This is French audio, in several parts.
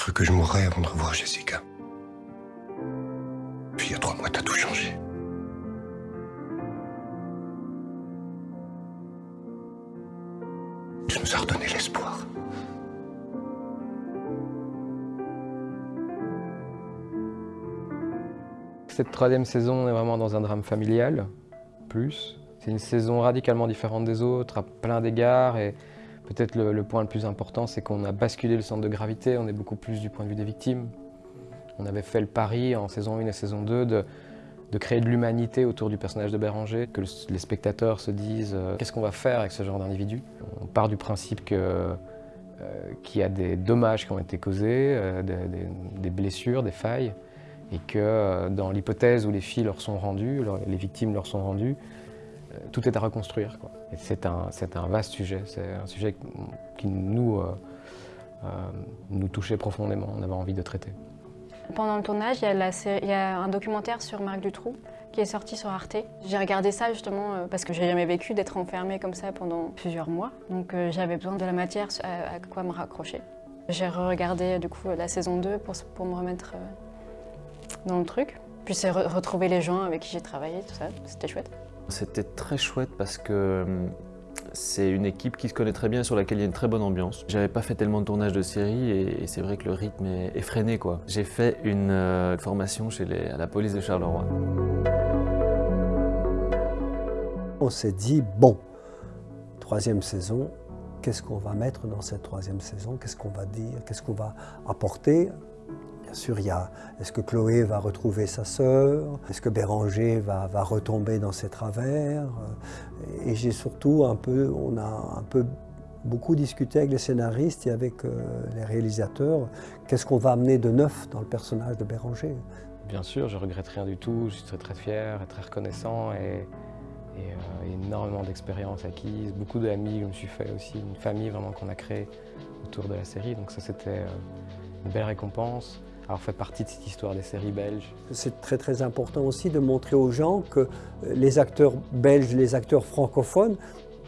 cru que je mourrais avant de revoir Jessica. Puis il y a trois mois, t'as tout changé. Tu nous as redonné l'espoir. Cette troisième saison, on est vraiment dans un drame familial, plus. C'est une saison radicalement différente des autres, à plein d'égards, et peut-être le, point le plus important, c'est qu'on a basculé le centre de gravité, on est beaucoup plus du point de vue des victimes. On avait fait le pari en saison 1 et saison 2 de, créer de l'humanité autour du personnage de Béranger, que les spectateurs se disent euh, qu'est-ce qu'on va faire avec ce genre d'individu? On part du principe euh, qu'il y a des dommages qui ont été causés, euh, des, blessures, des failles, et que dans l'hypothèse où les filles leur sont rendues, les victimes leur sont rendues, tout est à reconstruire. C'est un, vaste sujet, c'est un sujet qui nous, nous touchait profondément, on avait envie de traiter. Pendant le tournage, il y, a un documentaire sur Marc Dutroux qui est sorti sur Arte. J'ai regardé ça justement euh, parce que j'ai jamais vécu d'être enfermée comme ça pendant plusieurs mois. Donc euh, j'avais besoin de la matière à, quoi me raccrocher. J'ai regardé du coup la saison 2 pour, me remettre euh, dans le truc. Puis c'est retrouver les gens avec qui j'ai travaillé, tout ça, c'était chouette. C'était très chouette parce que hum, c'est une équipe qui se connaît très bien, sur laquelle il y a une très bonne ambiance. J'avais pas fait tellement de tournage de série et, c'est vrai que le rythme est, freiné. quoi. J'ai fait une euh, formation chez à la police de Charleroi. On s'est dit, bon, troisième saison, qu'est-ce qu'on va mettre dans cette troisième saison? Qu'est-ce qu'on va dire? Qu'est-ce qu'on va apporter? Bien sûr, il y a est-ce que Chloé va retrouver sa sœur? Est-ce que Béranger va, va, retomber dans ses travers? Et j'ai surtout un peu, on a un peu beaucoup discuté avec les scénaristes et avec euh, les réalisateurs. Qu'est-ce qu'on va amener de neuf dans le personnage de Béranger? Bien sûr, je regrette rien du tout. Je suis très, fier et très reconnaissant et, euh, énormément d'expérience acquise, beaucoup d'amis je me suis fait aussi, une famille vraiment qu'on a créée autour de la série. Donc ça, c'était euh, une belle récompense alors fait partie de cette histoire des séries belges. C'est très très important aussi de montrer aux gens que les acteurs belges, les acteurs francophones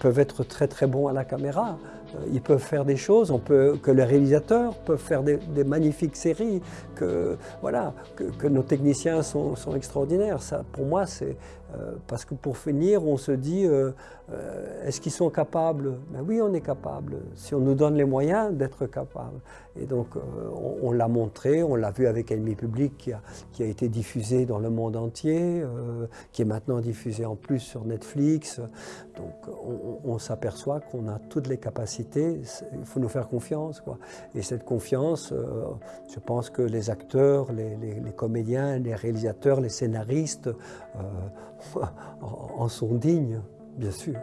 peuvent être très très bons à la caméra. Euh, ils peuvent faire des choses, on peut, que les réalisateurs peuvent faire des, magnifiques séries, que, voilà, que, nos techniciens sont, extraordinaires. Ça, pour moi, c'est euh, parce que pour finir, on se dit, euh, est-ce qu'ils sont capables? Ben Oui, on est capable, si on nous donne les moyens d'être capable. Et donc, on, l'a montré, on l'a vu avec Ennemi Public, qui a, été diffusé dans le monde entier, qui est maintenant diffusé en plus sur Netflix. Donc, on, on s'aperçoit qu'on a toutes les capacités il faut nous faire confiance. Quoi. Et cette confiance, euh, je pense que les acteurs, les, comédiens, les réalisateurs, les scénaristes euh, en sont dignes, bien sûr.